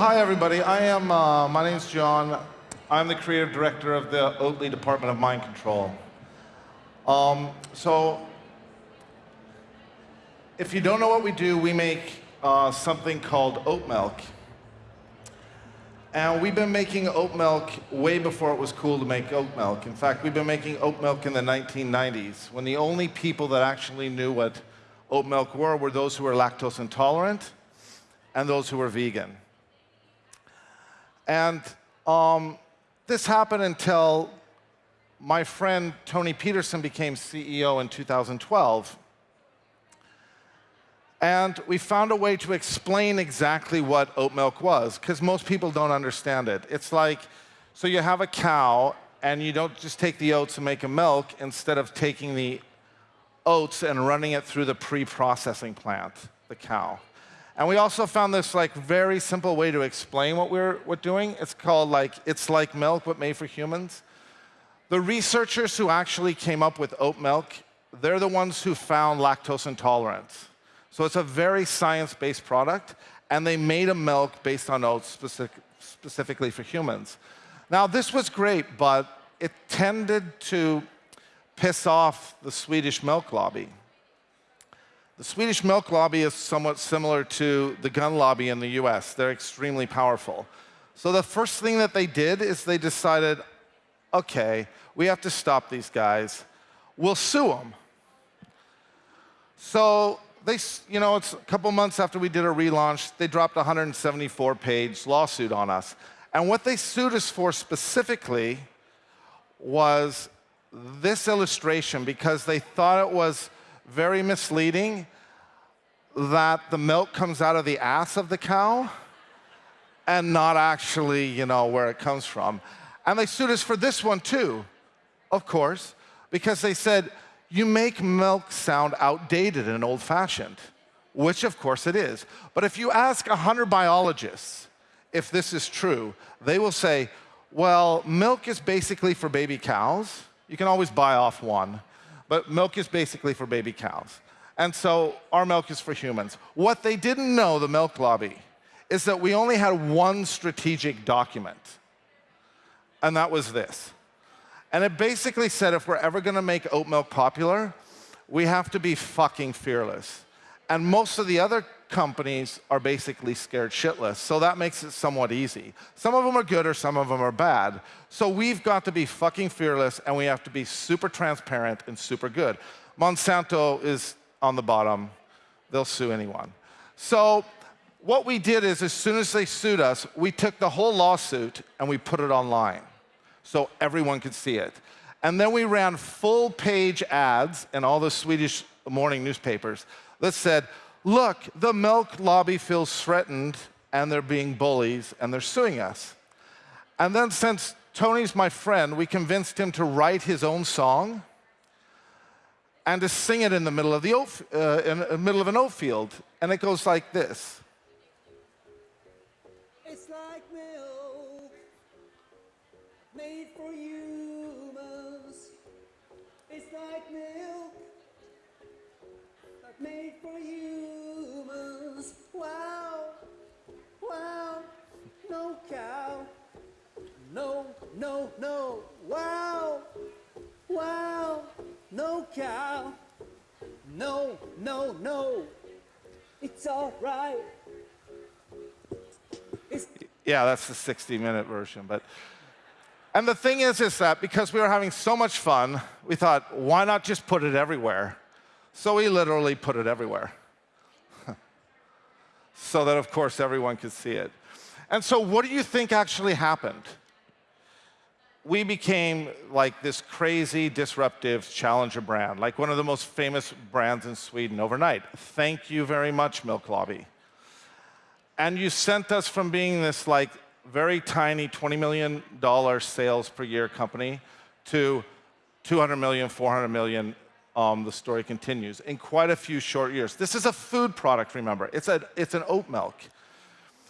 Hi everybody, I am, uh, my name's John. I'm the creative director of the Oatly Department of Mind Control. Um, so if you don't know what we do, we make uh, something called oat milk. And we've been making oat milk way before it was cool to make oat milk. In fact, we've been making oat milk in the 1990s, when the only people that actually knew what oat milk were were those who were lactose intolerant and those who were vegan. And um, this happened until my friend Toni Petersson became CEO in 2012. And we found a way to explain exactly what oat milk was, because most people don't understand it. It's like, so you have a cow, and you don't just take the oats and make a milk, instead of taking the oats and running it through the pre-processing plant, the cow. And we also found this like very simple way to explain what we're, we're doing. It's called like, it's like milk, but made for humans. The researchers who actually came up with oat milk, they're the ones who found lactose intolerance. So it's a very science-based product, and they made a milk based on oats specific, specifically for humans. Now, this was great, but it tended to piss off the Swedish milk lobby. The Swedish milk lobby is somewhat similar to the gun lobby in the US. They're extremely powerful. So the first thing that they did is they decided, okay, we have to stop these guys. We'll sue them. So they, you know, it's a couple months after we did a relaunch, they dropped a 174-page lawsuit on us. And what they sued us for specifically was this illustration because they thought it was very misleading that the milk comes out of the ass of the cow and not actually, you know, where it comes from. And they sued us for this one too, of course, because they said, you make milk sound outdated and old-fashioned, which of course it is. But if you ask 100 biologists if this is true, they will say, well, milk is basically for baby cows. You can always buy off one, but milk is basically for baby cows. And so our milk is for humans. What they didn't know, the milk lobby, is that we only had one strategic document, and that was this. And it basically said if we're ever going to make oat milk popular, we have to be fucking fearless. And most of the other companies are basically scared shitless, so that makes it somewhat easy. Some of them are good or some of them are bad. So we've got to be fucking fearless and we have to be super transparent and super good. Monsanto is on the bottom. They'll sue anyone. So what we did is as soon as they sued us, we took the whole lawsuit and we put it online so everyone could see it. And then we ran full page ads in all the Swedish morning newspapers that said, look, the milk lobby feels threatened and they're being bullies and they're suing us. And then since Toni's my friend, we convinced him to write his own song and to sing it in the middle of the oat, uh, in the middle of an oat field. And it goes like this. No, no, wow, wow, no cow. No, no, no, it's all right. It's yeah, that's the 60 minute version, but and the thing is, is that because we were having so much fun, we thought, why not just put it everywhere? So we literally put it everywhere. so that, of course, everyone could see it. And so what do you think actually happened? We became like this crazy, disruptive challenger brand, like one of the most famous brands in Sweden overnight. Thank you very much, Milk Lobby. And you sent us from being this like very tiny $20 million sales per year company to 200 million, 400 million um, the story continues, in quite a few short years. This is a food product, remember. It's, a, it's an oat milk.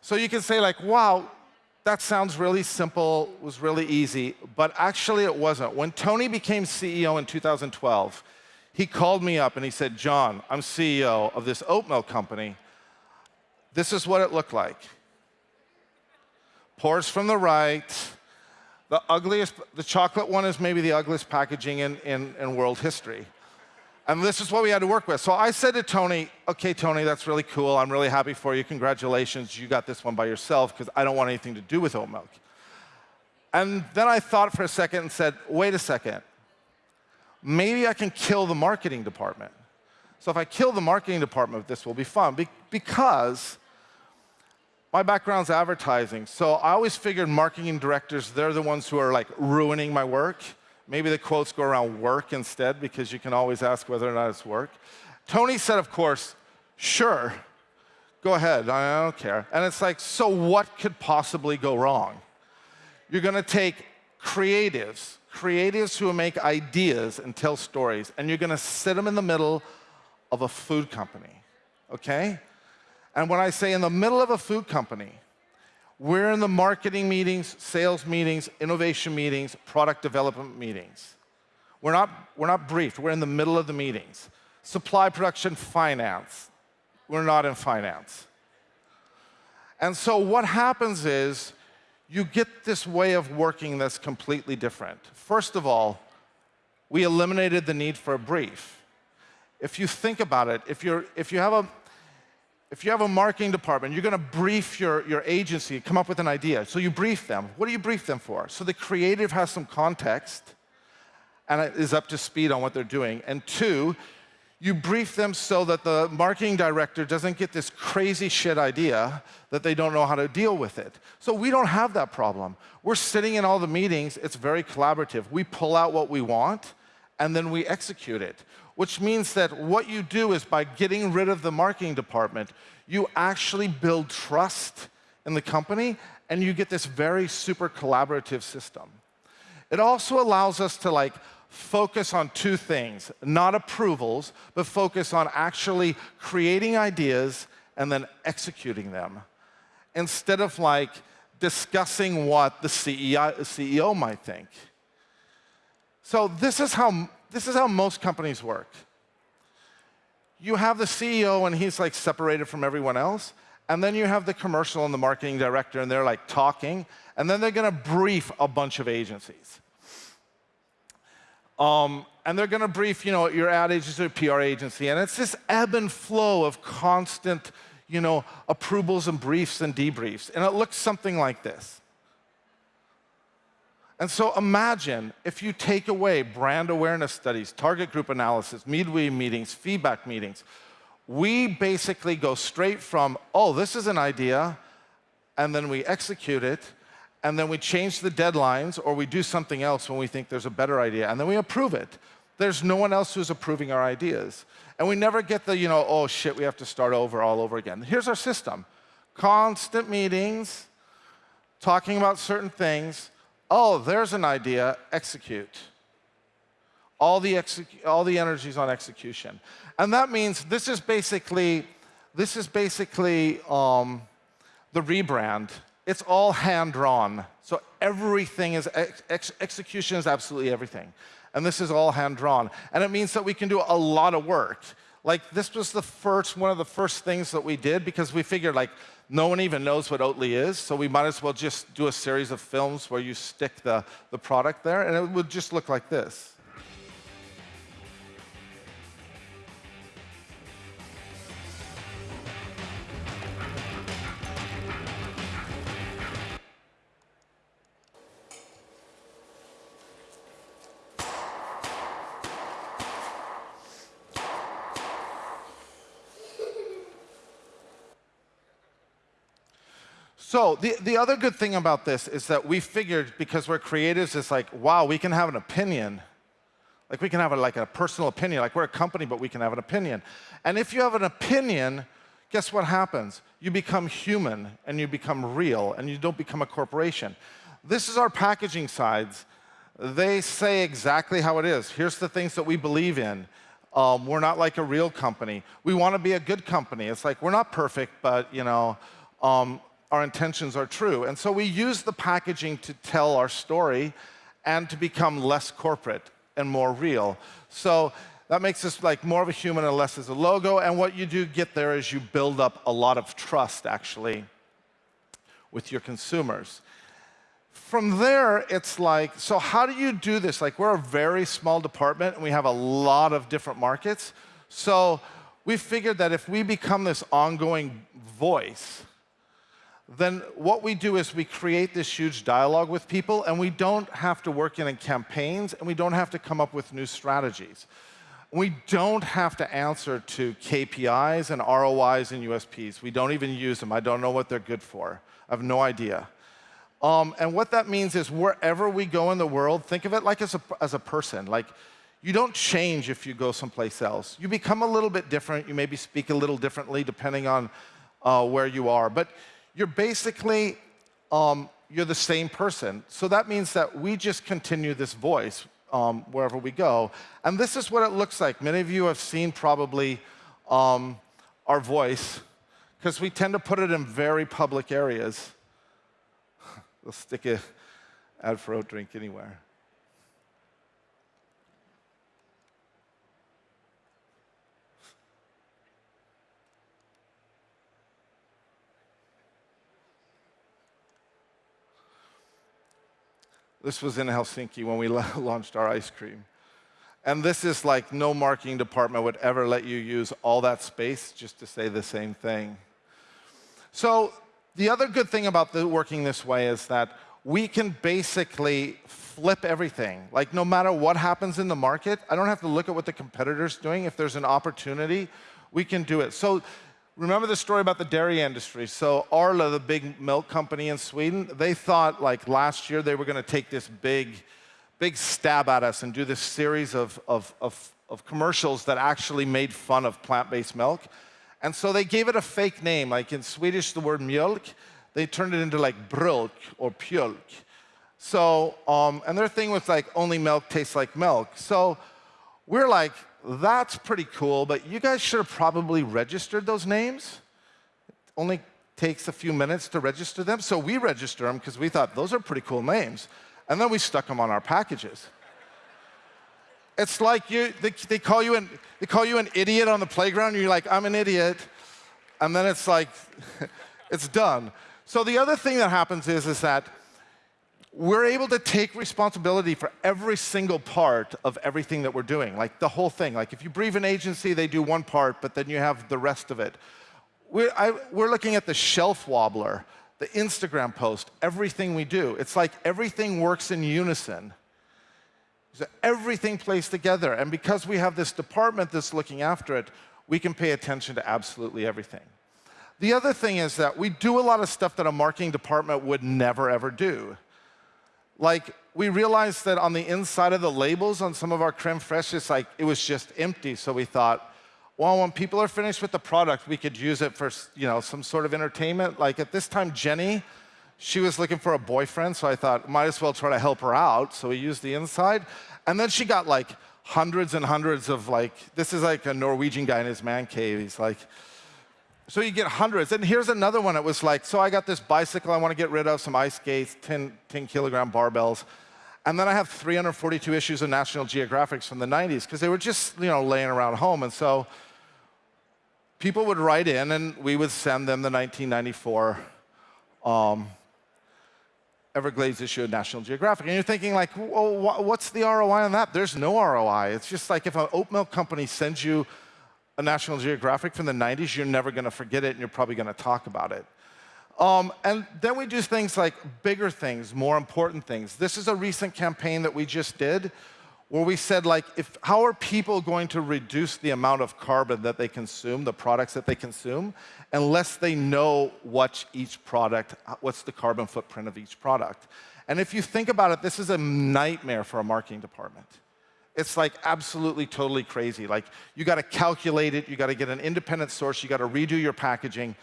So you can say like, wow, that sounds really simple, was really easy, but actually it wasn't. When Toni became CEO in 2012, he called me up and he said, John, I'm CEO of this oatmeal company. This is what it looked like. Pours from the right. The ugliest, the chocolate one is maybe the ugliest packaging in, in, in world history. And this is what we had to work with. So I said to Toni, okay, Toni, that's really cool. I'm really happy for you. Congratulations. You got this one by yourself because I don't want anything to do with oat milk. And then I thought for a second and said, wait a second. Maybe I can kill the marketing department. So if I kill the marketing department, this will be fun. Be because my background's advertising. So I always figured marketing directors, they're the ones who are like ruining my work. Maybe the quotes go around work instead because you can always ask whether or not it's work. Toni said, of course, sure, go ahead, I don't care. And it's like, so what could possibly go wrong? You're gonna take creatives, creatives who make ideas and tell stories, and you're gonna sit them in the middle of a food company, okay? And when I say in the middle of a food company, we're in the marketing meetings, sales meetings, innovation meetings, product development meetings. We're not, we're not briefed, we're in the middle of the meetings. Supply production, finance. We're not in finance. And so what happens is you get this way of working that's completely different. First of all, we eliminated the need for a brief. If you think about it, if, you're, if you have a if you have a marketing department, you're going to brief your, your agency, come up with an idea. So you brief them. What do you brief them for? So the creative has some context and is up to speed on what they're doing. And two, you brief them so that the marketing director doesn't get this crazy shit idea that they don't know how to deal with it. So we don't have that problem. We're sitting in all the meetings, it's very collaborative. We pull out what we want, and then we execute it which means that what you do is by getting rid of the marketing department, you actually build trust in the company and you get this very super collaborative system. It also allows us to like focus on two things, not approvals, but focus on actually creating ideas and then executing them. Instead of like discussing what the CEO, CEO might think. So this is how this is how most companies work. You have the CEO and he's like separated from everyone else, and then you have the commercial and the marketing director and they're like talking, and then they're gonna brief a bunch of agencies. Um, and they're gonna brief, you know, your ad agency or PR agency, and it's this ebb and flow of constant, you know, approvals and briefs and debriefs, and it looks something like this. And so imagine if you take away brand awareness studies, target group analysis, midway meetings, feedback meetings, we basically go straight from, oh, this is an idea, and then we execute it, and then we change the deadlines, or we do something else when we think there's a better idea, and then we approve it. There's no one else who's approving our ideas. And we never get the, you know, oh shit, we have to start over all over again. Here's our system. Constant meetings, talking about certain things, oh, there's an idea, execute. All the, execu all the energies on execution. And that means this is basically, this is basically um, the rebrand. It's all hand-drawn. So everything is, ex execution is absolutely everything. And this is all hand-drawn. And it means that we can do a lot of work. Like this was the first, one of the first things that we did because we figured like, no one even knows what Oatly is, so we might as well just do a series of films where you stick the, the product there, and it would just look like this. So the, the other good thing about this is that we figured, because we're creatives, it's like, wow, we can have an opinion. Like we can have a, like a personal opinion. Like we're a company, but we can have an opinion. And if you have an opinion, guess what happens? You become human and you become real and you don't become a corporation. This is our packaging sides. They say exactly how it is. Here's the things that we believe in. Um, we're not like a real company. We want to be a good company. It's like we're not perfect, but you know, um, our intentions are true. And so we use the packaging to tell our story and to become less corporate and more real. So that makes us like more of a human and less as a logo. And what you do get there is you build up a lot of trust, actually, with your consumers. From there, it's like, so how do you do this? Like, we're a very small department, and we have a lot of different markets. So we figured that if we become this ongoing voice, then what we do is we create this huge dialogue with people, and we don't have to work in campaigns, and we don't have to come up with new strategies. We don't have to answer to KPIs and ROIs and USPs. We don't even use them. I don't know what they're good for. I have no idea. Um, and what that means is wherever we go in the world, think of it like as a, as a person. Like, you don't change if you go someplace else. You become a little bit different. You maybe speak a little differently depending on uh, where you are. But you're basically, um, you're the same person. So that means that we just continue this voice um, wherever we go. And this is what it looks like. Many of you have seen probably um, our voice, because we tend to put it in very public areas. we'll stick an ad for oat drink anywhere. This was in Helsinki when we launched our ice cream. And this is like no marketing department would ever let you use all that space just to say the same thing. So the other good thing about the working this way is that we can basically flip everything. Like no matter what happens in the market, I don't have to look at what the competitor's doing. If there's an opportunity, we can do it. So remember the story about the dairy industry. So Arla, the big milk company in Sweden, they thought like last year they were going to take this big, big stab at us and do this series of, of, of, of commercials that actually made fun of plant-based milk. And so they gave it a fake name. Like in Swedish, the word mjölk, they turned it into like brölk or pjölk. So, um, and their thing was like only milk tastes like milk. So we're like, that's pretty cool, but you guys should have probably registered those names. It only takes a few minutes to register them. So we register them because we thought those are pretty cool names. And then we stuck them on our packages. It's like you, they, they, call you an, they call you an idiot on the playground, and you're like, I'm an idiot. And then it's like, it's done. So the other thing that happens is, is that we're able to take responsibility for every single part of everything that we're doing, like the whole thing. Like if you brief an agency, they do one part, but then you have the rest of it. We're, I, we're looking at the shelf wobbler, the Instagram post, everything we do. It's like everything works in unison. So everything plays together. And because we have this department that's looking after it, we can pay attention to absolutely everything. The other thing is that we do a lot of stuff that a marketing department would never, ever do. Like, we realized that on the inside of the labels on some of our creme fraiche, it's like, it was just empty. So we thought, well, when people are finished with the product, we could use it for you know, some sort of entertainment. Like at this time, Jenny, she was looking for a boyfriend, so I thought, might as well try to help her out. So we used the inside. And then she got like hundreds and hundreds of like, this is like a Norwegian guy in his man cave. He's like, so you get hundreds. And here's another one. It was like, so I got this bicycle I want to get rid of, some ice skates, 10, 10 kilogram barbells. And then I have 342 issues of National Geographics from the 90s because they were just you know, laying around home. And so people would write in and we would send them the 1994 um, Everglades issue of National Geographic. And you're thinking like, well, what's the ROI on that? There's no ROI. It's just like if an oat milk company sends you a National Geographic from the 90s, you're never going to forget it, and you're probably going to talk about it. Um, and then we do things like bigger things, more important things. This is a recent campaign that we just did where we said, like, if, how are people going to reduce the amount of carbon that they consume, the products that they consume, unless they know what each product, what's the carbon footprint of each product. And if you think about it, this is a nightmare for a marketing department. It's like absolutely totally crazy. Like you got to calculate it, you got to get an independent source, you got to redo your packaging.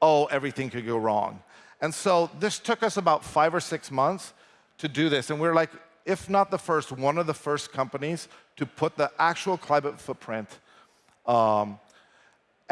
Oh, everything could go wrong. And so this took us about five or six months to do this. And we're like, if not the first, one of the first companies to put the actual climate footprint um,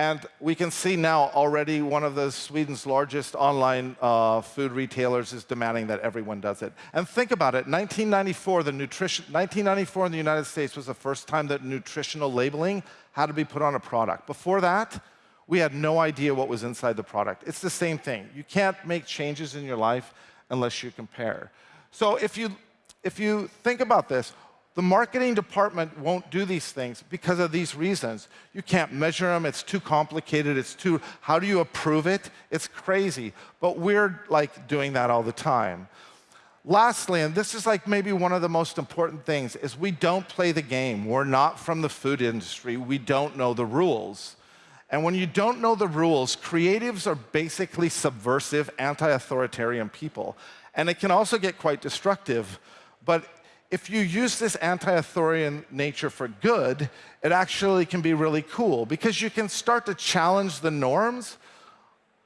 and we can see now already one of the Sweden's largest online uh, food retailers is demanding that everyone does it. And think about it, 1994, the nutrition, 1994 in the United States was the first time that nutritional labeling had to be put on a product. Before that, we had no idea what was inside the product. It's the same thing. You can't make changes in your life unless you compare. So if you, if you think about this, the marketing department won't do these things because of these reasons. You can't measure them, it's too complicated, it's too, how do you approve it? It's crazy. But we're like doing that all the time. Lastly, and this is like maybe one of the most important things, is we don't play the game. We're not from the food industry. We don't know the rules. And when you don't know the rules, creatives are basically subversive, anti-authoritarian people. And it can also get quite destructive. But if you use this anti-authoritarian nature for good, it actually can be really cool because you can start to challenge the norms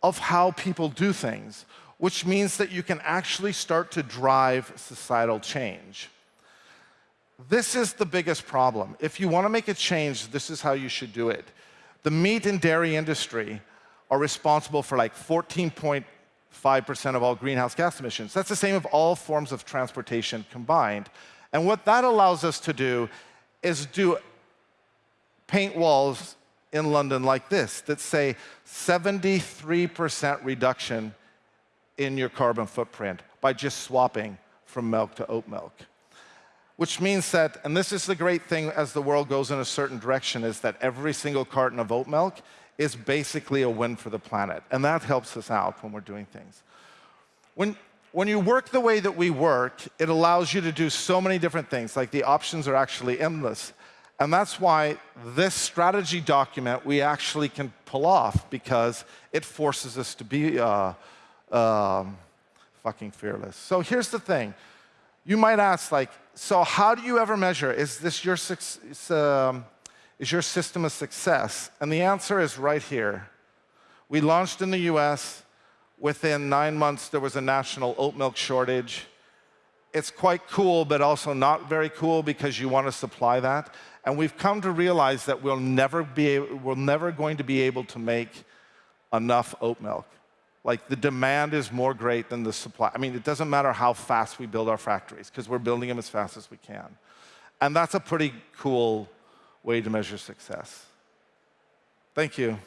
of how people do things which means that you can actually start to drive societal change. This is the biggest problem. If you want to make a change, this is how you should do it. The meat and dairy industry are responsible for like 14.5% of all greenhouse gas emissions. That's the same of all forms of transportation combined. And what that allows us to do is do paint walls in London like this that say 73% reduction in your carbon footprint by just swapping from milk to oat milk. Which means that, and this is the great thing as the world goes in a certain direction, is that every single carton of oat milk is basically a win for the planet. And that helps us out when we're doing things. When, when you work the way that we work, it allows you to do so many different things. Like the options are actually endless. And that's why this strategy document we actually can pull off because it forces us to be uh, um, fucking fearless. So here's the thing. You might ask, like, so how do you ever measure? Is this your, um, is your system a success? And the answer is right here. We launched in the US. Within nine months, there was a national oat milk shortage. It's quite cool, but also not very cool because you want to supply that. And we've come to realize that we'll never be, we're never going to be able to make enough oat milk. Like the demand is more great than the supply. I mean, it doesn't matter how fast we build our factories because we're building them as fast as we can. And that's a pretty cool way to measure success. Thank you.